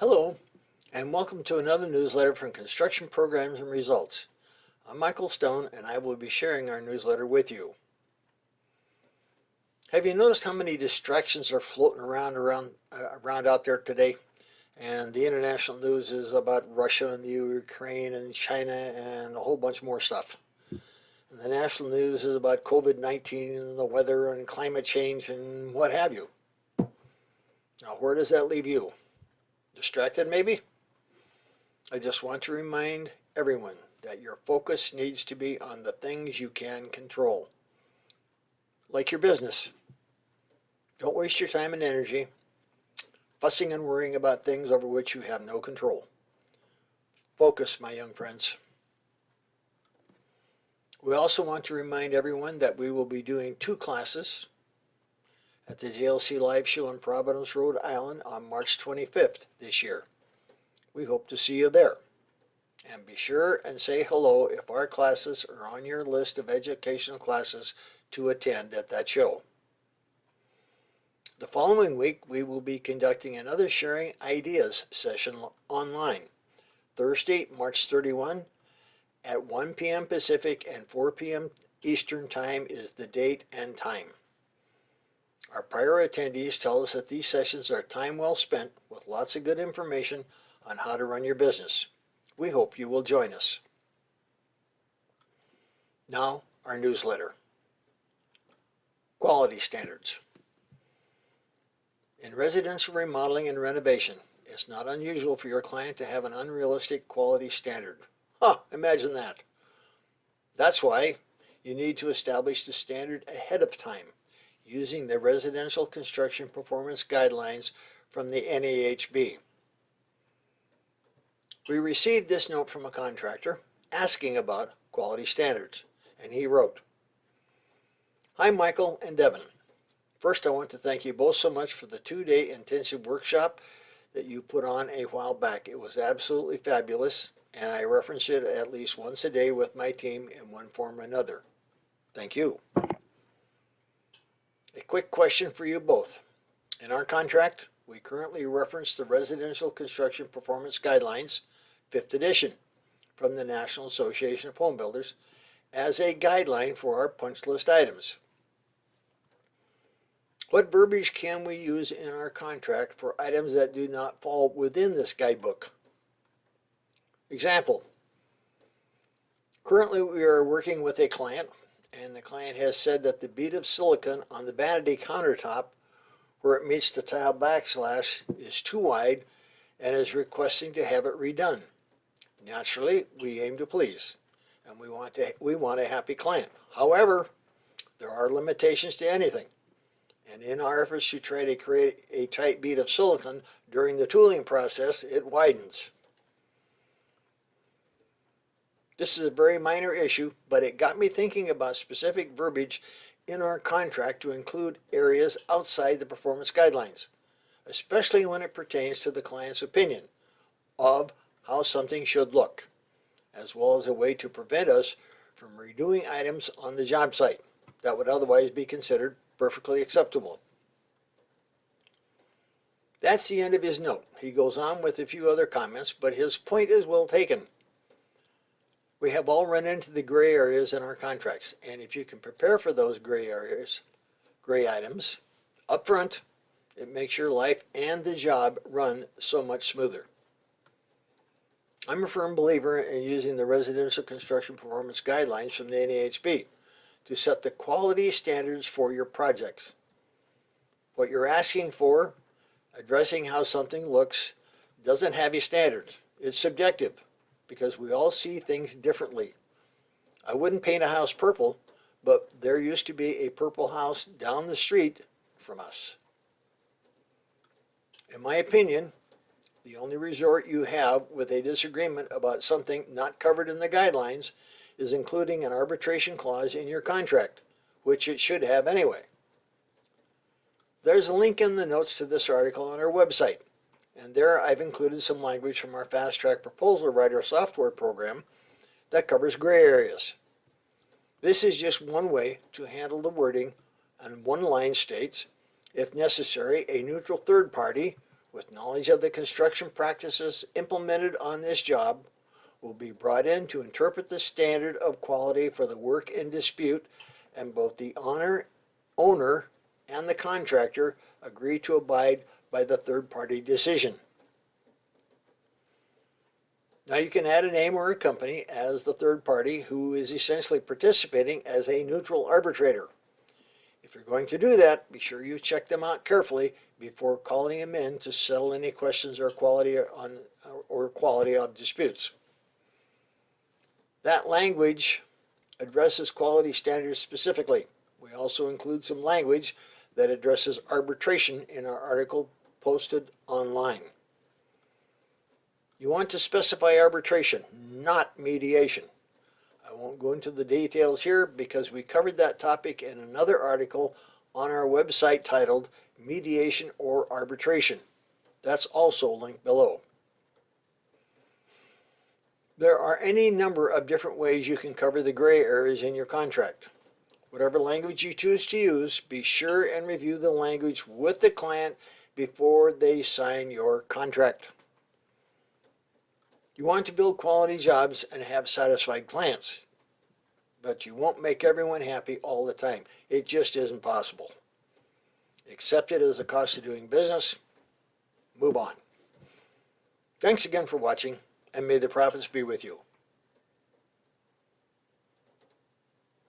Hello, and welcome to another newsletter from Construction Programs and Results. I'm Michael Stone, and I will be sharing our newsletter with you. Have you noticed how many distractions are floating around around uh, around out there today? And the international news is about Russia and the Ukraine and China and a whole bunch more stuff. And the national news is about COVID-19 and the weather and climate change and what have you. Now, where does that leave you? Distracted maybe? I just want to remind everyone that your focus needs to be on the things you can control. Like your business. Don't waste your time and energy fussing and worrying about things over which you have no control. Focus, my young friends. We also want to remind everyone that we will be doing two classes at the JLC Live Show in Providence, Rhode Island on March 25th this year. We hope to see you there. And be sure and say hello if our classes are on your list of educational classes to attend at that show. The following week, we will be conducting another Sharing Ideas session online. Thursday, March 31 at 1 p.m. Pacific and 4 p.m. Eastern Time is the date and time. Our prior attendees tell us that these sessions are time well spent with lots of good information on how to run your business. We hope you will join us. Now, our newsletter. Quality standards. In residential remodeling and renovation, it's not unusual for your client to have an unrealistic quality standard. Huh, imagine that. That's why you need to establish the standard ahead of time using the Residential Construction Performance Guidelines from the NAHB. We received this note from a contractor asking about quality standards, and he wrote, Hi Michael and Devin. First, I want to thank you both so much for the two-day intensive workshop that you put on a while back. It was absolutely fabulous, and I reference it at least once a day with my team in one form or another. Thank you. A quick question for you both. In our contract, we currently reference the Residential Construction Performance Guidelines, 5th edition, from the National Association of Home Builders as a guideline for our punch list items. What verbiage can we use in our contract for items that do not fall within this guidebook? Example, currently we are working with a client and the client has said that the bead of silicon on the vanity countertop where it meets the tile backsplash is too wide and is requesting to have it redone. Naturally, we aim to please and we want, to, we want a happy client. However, there are limitations to anything. And in our efforts to try to create a tight bead of silicon during the tooling process, it widens. This is a very minor issue, but it got me thinking about specific verbiage in our contract to include areas outside the performance guidelines, especially when it pertains to the client's opinion of how something should look, as well as a way to prevent us from redoing items on the job site that would otherwise be considered perfectly acceptable. That's the end of his note. He goes on with a few other comments, but his point is well taken. We have all run into the gray areas in our contracts, and if you can prepare for those gray areas, gray items, up front, it makes your life and the job run so much smoother. I'm a firm believer in using the Residential Construction Performance Guidelines from the NAHB to set the quality standards for your projects. What you're asking for, addressing how something looks, doesn't have a standard. It's subjective because we all see things differently. I wouldn't paint a house purple, but there used to be a purple house down the street from us. In my opinion, the only resort you have with a disagreement about something not covered in the guidelines is including an arbitration clause in your contract, which it should have anyway. There's a link in the notes to this article on our website. And there I've included some language from our Fast Track Proposal Writer software program that covers gray areas. This is just one way to handle the wording and one line states, if necessary, a neutral third party with knowledge of the construction practices implemented on this job will be brought in to interpret the standard of quality for the work in dispute and both the owner, owner and the contractor agree to abide by the third-party decision. Now you can add a name or a company as the third party who is essentially participating as a neutral arbitrator. If you're going to do that, be sure you check them out carefully before calling them in to settle any questions or quality on or quality of disputes. That language addresses quality standards specifically. We also include some language that addresses arbitration in our article posted online. You want to specify arbitration, not mediation. I won't go into the details here because we covered that topic in another article on our website titled Mediation or Arbitration. That's also linked below. There are any number of different ways you can cover the gray areas in your contract. Whatever language you choose to use, be sure and review the language with the client before they sign your contract. You want to build quality jobs and have satisfied clients, but you won't make everyone happy all the time. It just isn't possible. Accept it as a cost of doing business, move on. Thanks again for watching, and may the profits be with you.